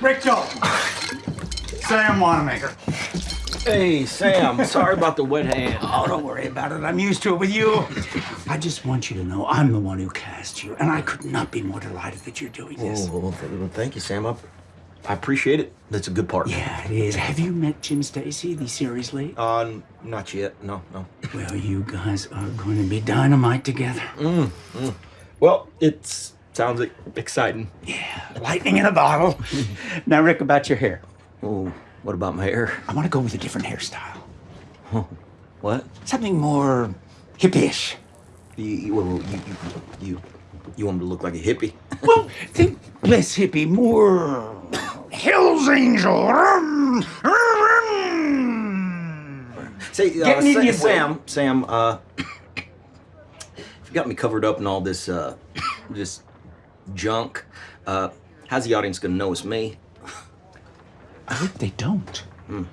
Rick. Sam Wanamaker. Hey, Sam. Sorry about the wet hand. Oh, don't worry about it. I'm used to it with you. I just want you to know I'm the one who cast you, and I could not be more delighted that you're doing this. Oh, well, th- well, thank you, Sam. I, I appreciate it. That's a good part. Yeah, it is. Have you met Jim Stacy, the series lead? Uh, not yet. No, no. Well, you guys are going to be dynamite together. Mm. Well, it sounds exciting. Lightning in a bottle. now, Rick, about your hair. Oh, what about my hair? I want to go with a different hairstyle. What? Something more hippie-ish. You, you, well, you, you, you, you want me to look like a hippie? Well, think less hippie, more Hell's Angel. Rum, rum. Say, uh, Getting in Sa- Sam, Sam, uh, you got me covered up in all this, uh, this junk. Uh, how's the audience gonna know it's me? I hope they don't. Hmm.